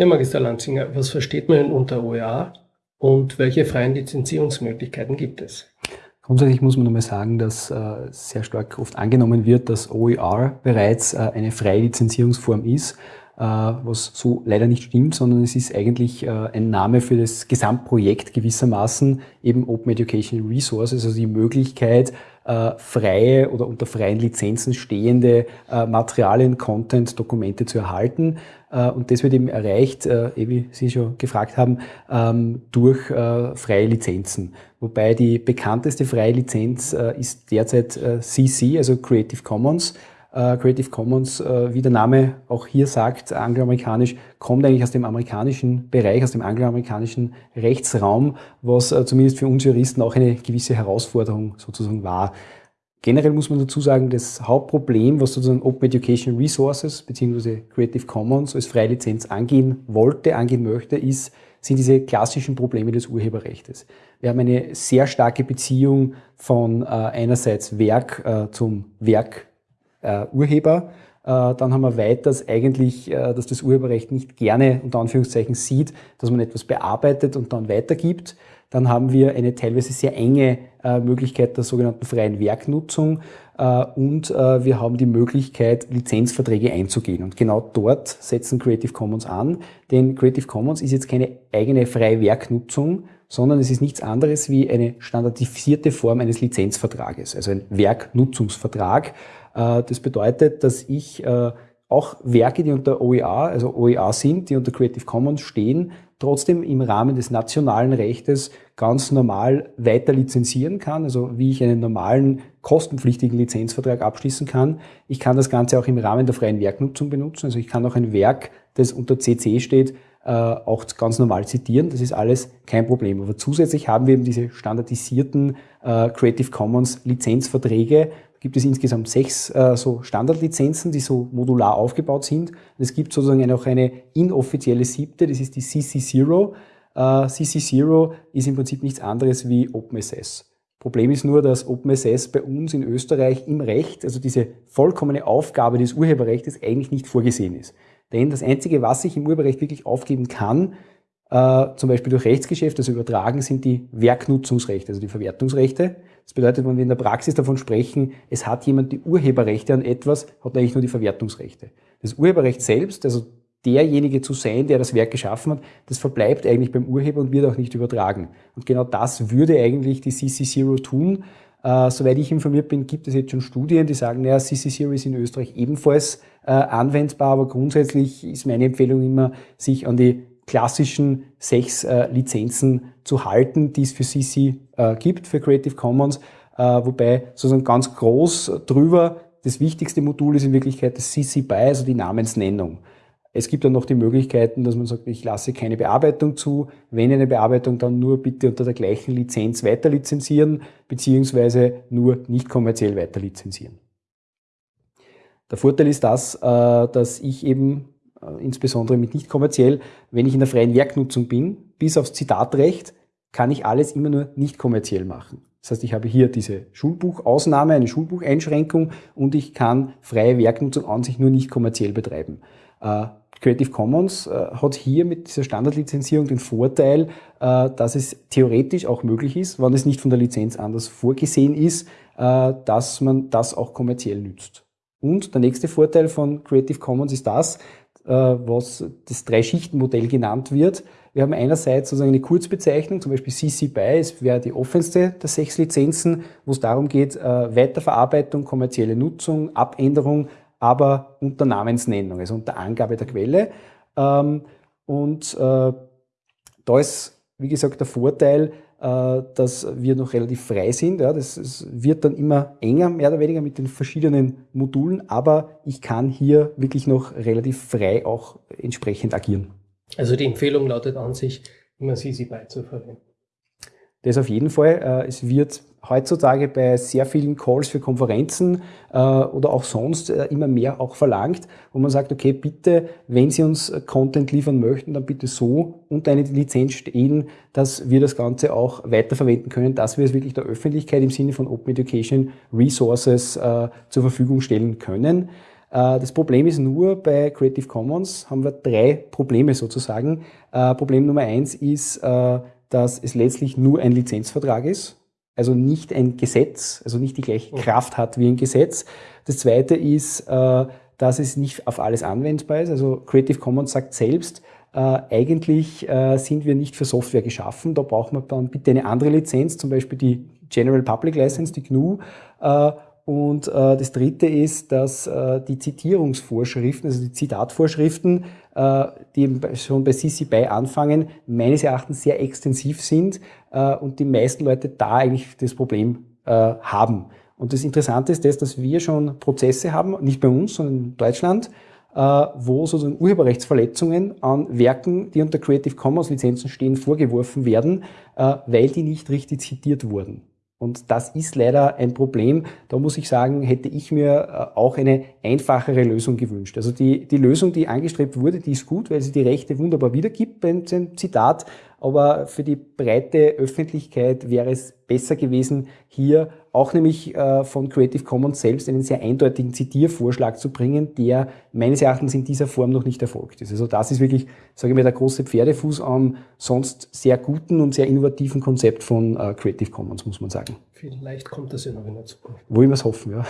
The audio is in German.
Ja, Magister Lanzinger, was versteht man unter OER und welche freien Lizenzierungsmöglichkeiten gibt es? Grundsätzlich muss man nochmal sagen, dass äh, sehr stark oft angenommen wird, dass OER bereits äh, eine freie Lizenzierungsform ist, äh, was so leider nicht stimmt, sondern es ist eigentlich ein Name für das Gesamtprojekt gewissermaßen, eben Open Education Resources, also die Möglichkeit, äh, freie oder unter freien Lizenzen stehende äh, Materialien, Content, Dokumente zu erhalten. Äh, und das wird eben erreicht, äh, wie Sie schon gefragt haben, ähm, durch äh, freie Lizenzen. Wobei die bekannteste freie Lizenz äh, ist derzeit CC, also Creative Commons. Creative Commons, wie der Name auch hier sagt, angloamerikanisch, kommt eigentlich aus dem amerikanischen Bereich, aus dem angloamerikanischen Rechtsraum, was zumindest für uns Juristen auch eine gewisse Herausforderung sozusagen war. Generell muss man dazu sagen, das Hauptproblem, was sozusagen Open Education Resources bzw. Creative Commons als freie Lizenz angehen wollte, angehen möchte, ist, sind diese klassischen Probleme des Urheberrechts. Wir haben eine sehr starke Beziehung von äh, einerseits Werk äh, zum Werk äh, Urheber. Äh, dann haben wir weiters eigentlich, äh, dass das Urheberrecht nicht gerne unter Anführungszeichen sieht, dass man etwas bearbeitet und dann weitergibt. Dann haben wir eine teilweise sehr enge äh, Möglichkeit der sogenannten freien Werknutzung äh, und äh, wir haben die Möglichkeit, Lizenzverträge einzugehen. Und genau dort setzen Creative Commons an, denn Creative Commons ist jetzt keine eigene freie Werknutzung, sondern es ist nichts anderes wie eine standardisierte Form eines Lizenzvertrages, also ein Werknutzungsvertrag. Das bedeutet, dass ich auch Werke, die unter OER, also OER sind, die unter Creative Commons stehen, trotzdem im Rahmen des nationalen Rechtes ganz normal weiter lizenzieren kann, also wie ich einen normalen kostenpflichtigen Lizenzvertrag abschließen kann. Ich kann das Ganze auch im Rahmen der freien Werknutzung benutzen, also ich kann auch ein Werk, das unter CC steht, äh, auch ganz normal zitieren. Das ist alles kein Problem. Aber zusätzlich haben wir eben diese standardisierten äh, Creative Commons Lizenzverträge, gibt es insgesamt sechs äh, so Standardlizenzen, die so modular aufgebaut sind. Und es gibt sozusagen auch eine inoffizielle siebte, das ist die CC0. Äh, CC0 ist im Prinzip nichts anderes wie OpenSS. Problem ist nur, dass OpenSS bei uns in Österreich im Recht, also diese vollkommene Aufgabe des Urheberrechts eigentlich nicht vorgesehen ist. Denn das Einzige, was ich im Urheberrecht wirklich aufgeben kann, äh, zum Beispiel durch Rechtsgeschäft, also übertragen, sind die Werknutzungsrechte, also die Verwertungsrechte. Das bedeutet, wenn wir in der Praxis davon sprechen, es hat jemand die Urheberrechte an etwas, hat eigentlich nur die Verwertungsrechte. Das Urheberrecht selbst, also derjenige zu sein, der das Werk geschaffen hat, das verbleibt eigentlich beim Urheber und wird auch nicht übertragen. Und genau das würde eigentlich die CC0 tun. Äh, soweit ich informiert bin, gibt es jetzt schon Studien, die sagen, naja, CC0 ist in Österreich ebenfalls äh, anwendbar, aber grundsätzlich ist meine Empfehlung immer, sich an die klassischen sechs äh, Lizenzen zu halten, die es für CC äh, gibt, für Creative Commons, äh, wobei sozusagen ganz groß drüber das wichtigste Modul ist in Wirklichkeit das CC BY, also die Namensnennung. Es gibt dann noch die Möglichkeiten, dass man sagt, ich lasse keine Bearbeitung zu. Wenn eine Bearbeitung, dann nur bitte unter der gleichen Lizenz weiter lizenzieren, beziehungsweise nur nicht kommerziell weiter lizenzieren. Der Vorteil ist das, äh, dass ich eben insbesondere mit nicht kommerziell, wenn ich in der freien Werknutzung bin, bis aufs Zitatrecht, kann ich alles immer nur nicht kommerziell machen. Das heißt, ich habe hier diese Schulbuchausnahme, eine Schulbucheinschränkung und ich kann freie Werknutzung an sich nur nicht kommerziell betreiben. Äh, Creative Commons äh, hat hier mit dieser Standardlizenzierung den Vorteil, dass es theoretisch auch möglich ist, wenn es nicht von der Lizenz anders vorgesehen ist, dass man das auch kommerziell nützt. Und der nächste Vorteil von Creative Commons ist das, äh, was das Drei-Schichten-Modell genannt wird. Wir haben einerseits sozusagen eine Kurzbezeichnung, zum Beispiel CC BY, es wäre die offenste der sechs Lizenzen, wo es darum geht, äh, Weiterverarbeitung, kommerzielle Nutzung, Abänderung, aber unter Namensnennung, also unter Angabe der Quelle. Ähm, und äh, da ist, wie gesagt, der Vorteil, äh, dass wir noch relativ frei sind. Ja, das, das wird dann immer enger, mehr oder weniger mit den verschiedenen Modulen, aber ich kann hier wirklich noch relativ frei auch entsprechend agieren. Also die Empfehlung lautet an sich, immer CC BY zu. Das auf jeden Fall. Äh, es wird heutzutage bei sehr vielen Calls für Konferenzen äh, oder auch sonst äh, immer mehr auch verlangt, wo man sagt, okay, bitte, wenn Sie uns Content liefern möchten, dann bitte so unter eine Lizenz stehen, dass wir das Ganze auch weiterverwenden können, dass wir es wirklich der Öffentlichkeit im Sinne von Open Education Resources zur Verfügung stellen können. Das Problem ist nur, bei Creative Commons haben wir drei Probleme sozusagen. Problem Nummer eins ist, dass es letztlich nur ein Lizenzvertrag ist, also nicht ein Gesetz, also nicht die gleiche Kraft hat wie ein Gesetz. Das zweite ist, dass es nicht auf alles anwendbar ist. Also Creative Commons sagt selbst, äh, eigentlich äh, sind wir nicht für Software geschaffen. Da braucht man dann bitte eine andere Lizenz, zum Beispiel die General Public License, die GNU. Äh, und äh, das dritte ist, dass äh, die Zitierungsvorschriften, also die Zitatvorschriften, äh, die schon bei CC BY anfangen, meines Erachtens sehr extensiv sind und die meisten Leute da eigentlich das Problem haben. Und das Interessante ist das, dass wir schon Prozesse haben, nicht bei uns, sondern in Deutschland, äh, wo sozusagen Urheberrechtsverletzungen an Werken, die unter Creative Commons Lizenzen stehen, vorgeworfen werden, äh, weil die nicht richtig zitiert wurden. Und das ist leider ein Problem. Da muss ich sagen, hätte ich mir äh, auch eine einfachere Lösung gewünscht. Also die, die Lösung, die angestrebt wurde, die ist gut, weil sie die Rechte wunderbar wiedergibt beim Zitat. Aber für die breite Öffentlichkeit wäre es besser gewesen, hier auch nämlich äh, von Creative Commons selbst einen sehr eindeutigen Zitiervorschlag zu bringen, der meines Erachtens in dieser Form noch nicht erfolgt ist. Also das ist wirklich, sage ich mal, der große Pferdefuß am sonst sehr guten und sehr innovativen Konzept von äh, Creative Commons, muss man sagen. Vielleicht kommt das ja noch in der Zukunft. Wollen wir es hoffen, ja.